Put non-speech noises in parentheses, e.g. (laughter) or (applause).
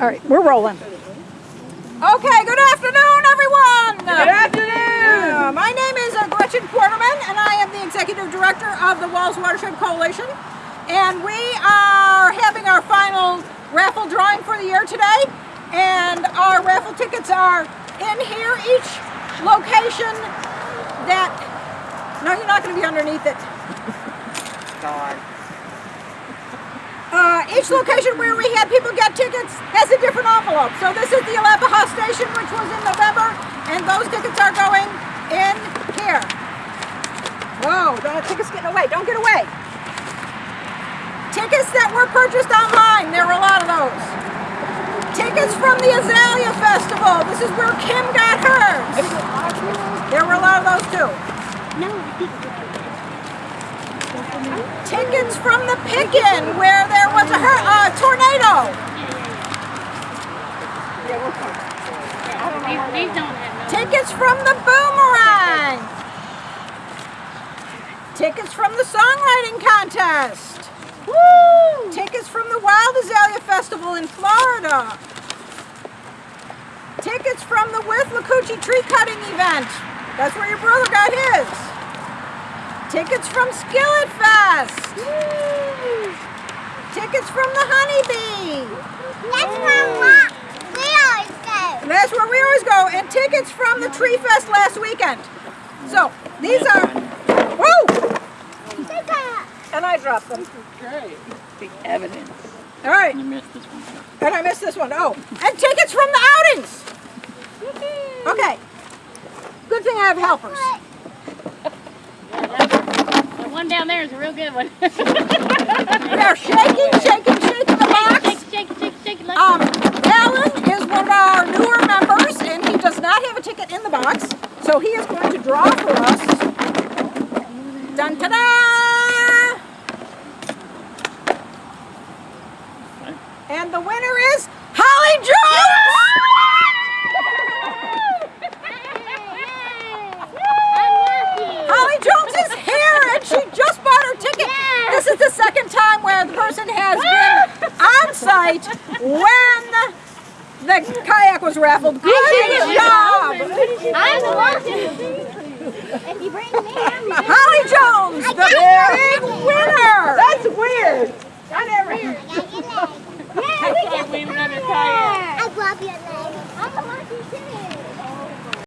All right, we're rolling. Okay, good afternoon, everyone. Good afternoon. Uh, my name is uh, Gretchen Quarterman, and I am the executive director of the WWALS Watershed Coalition. And we are having our final raffle drawing for the year today. And our raffle tickets are in here. Each location that, no, you're not going to be underneath it. God. Each location where we had people get tickets has a different envelope. So this is the Alapaha station, which was in November, and those tickets are going in here. Whoa, the tickets getting away. Don't get away. Tickets that were purchased online, there were a lot of those. Tickets from the Azalea Festival. This is where Kim got hers. There were a lot of those too. No, I. Tickets from the Pickin, where there was a uh, tornado. These, these don't have no. Tickets from the Boomerang. Tickets from the Songwriting Contest. Woo! Tickets from the Wild Azalea Festival in Florida. Tickets from the Withlacoochee Tree Cutting event. That's where your brother got his. Tickets from Skillet Fest. Tickets from the Honeybee. That's where we always go. That's where we always go. And tickets from the Tree Fest last weekend. So these are, whoa! And I dropped them. Okay. The evidence. All right, You missed this one. and I missed this one. Oh, and tickets from the outings. Okay. Good thing I have helpers. The one down there is a real good one. (laughs) They're shaking, shaking, shaking the box. shake, shake, shake, shake, like Um, Alan is one of our newer members, and he does not have a ticket in the box, so he is going to draw for us. Dun ta da! And the winner is Holly Jones! Holly Jones is here, and she just bought her ticket. This is the second time where the person has been site when the kayak was raffled. Good job! I'm the. If you bring me, I'm Holly Jones, the big winner! That's weird. (laughs) I never. Yeah, we can. We were under kayak. I grab your leg. I'm the monkey too.